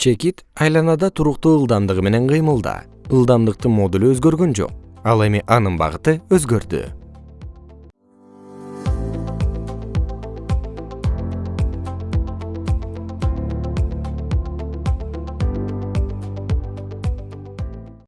чекит айланада туруктуу ылдамдыгы менен кыймылда. Ылдамдыктын модулу өзгөргөн жок. Ал эми анын багыты өзгөрдү.